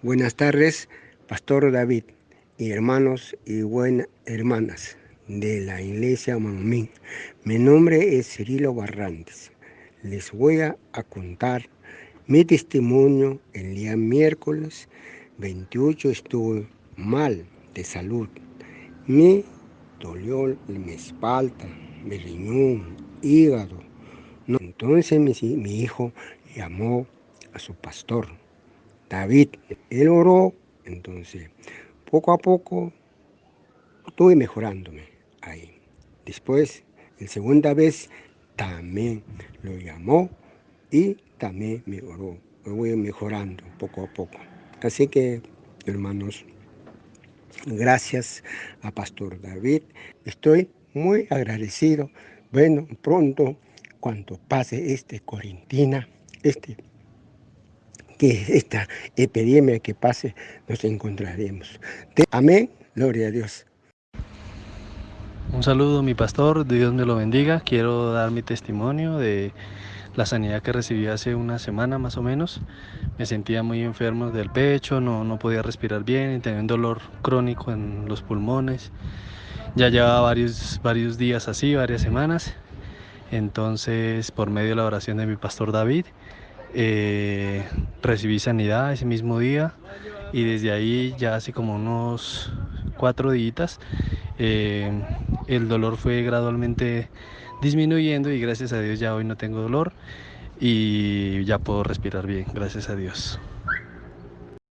Buenas tardes, Pastor David y hermanos y buenas hermanas de la Iglesia Mamín. Mi nombre es Cirilo Barrantes. Les voy a, contar mi testimonio el día miércoles 28 estuve mal de salud. Me dolió mi espalda, mi riñón, hígado. entonces mi, mi hijo llamó a su pastor David, él oró, entonces poco a poco estuve mejorándome ahí. Después, la segunda vez, también lo llamó y también me oró. voy mejorando poco a poco. Así que, hermanos, gracias a Pastor David. Estoy muy agradecido. Bueno, pronto, cuando pase este Corintina, este que esta epidemia que pase nos encontraremos. Amén, gloria a Dios. Un saludo mi pastor, Dios me lo bendiga. Quiero dar mi testimonio de la sanidad que recibí hace una semana más o menos. Me sentía muy enfermo del pecho, no, no podía respirar bien tenía un dolor crónico en los pulmones. Ya llevaba varios, varios días así, varias semanas. Entonces, por medio de la oración de mi pastor David, eh, recibí sanidad ese mismo día y desde ahí ya hace como unos cuatro días eh, el dolor fue gradualmente disminuyendo y gracias a Dios ya hoy no tengo dolor y ya puedo respirar bien, gracias a Dios.